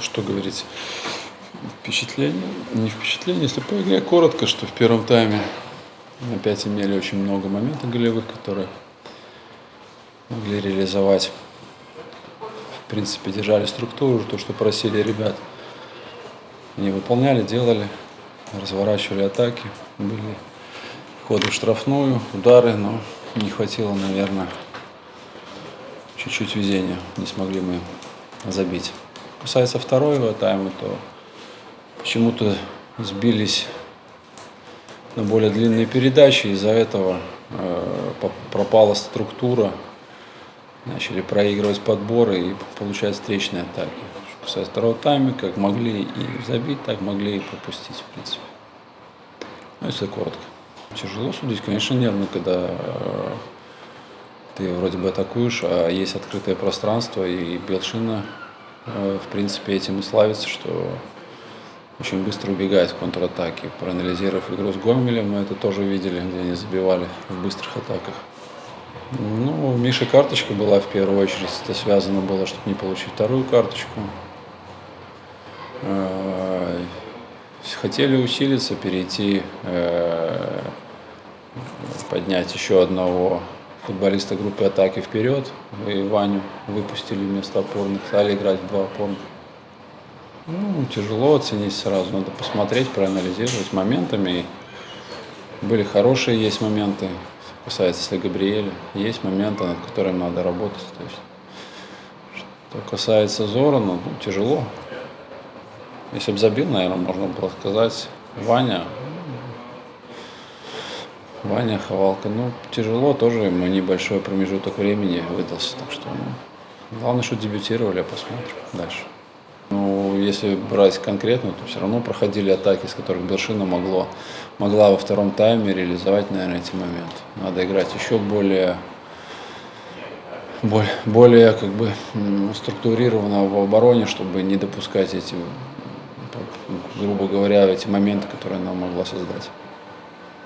Что говорить? Впечатление? Не впечатление, если по игре коротко, что в первом тайме опять имели очень много моментов голевых, которые могли реализовать. В принципе, держали структуру, то, что просили ребят. Они выполняли, делали, разворачивали атаки, были ходы в штрафную, удары, но не хватило, наверное, чуть-чуть везения. Не смогли мы забить. Касается второго тайма, то почему-то сбились на более длинные передачи, из-за этого э, пропала структура, начали проигрывать подборы и получать встречные атаки. Что касается второго тайма, как могли и забить, так могли и пропустить, в принципе. Ну, если коротко. Тяжело судить, конечно, нервно, когда э, ты вроде бы атакуешь, а есть открытое пространство, и Белшина в принципе, этим и славится, что очень быстро убегает в контратаке. Проанализировав игру с Гомелем, мы это тоже видели, где они забивали в быстрых атаках. Ну, у Миши карточка была в первую очередь. Это связано было, чтобы не получить вторую карточку. Э, хотели усилиться, перейти, э, поднять еще одного футболиста группы атаки вперед. И Ваню выпустили вместо опорных, стали играть в два опорных. Ну, тяжело оценить сразу, надо посмотреть, проанализировать моментами. Были хорошие, есть моменты, касается если Габриэля, есть моменты, над которыми надо работать. То есть, что касается Зора, ну, тяжело. Если бы забил, наверное, можно было сказать, Ваня, Ваня, Ховалка. Ну, тяжело тоже, ему небольшой промежуток времени выдался. Так что, ну, главное, что дебютировали, а посмотрим дальше. Ну, если брать конкретно, то все равно проходили атаки, с которых Бершина могло, могла во втором тайме реализовать, наверное, эти моменты. Надо играть еще более, более, более как бы структурированно в обороне, чтобы не допускать эти, грубо говоря, эти моменты, которые она могла создать.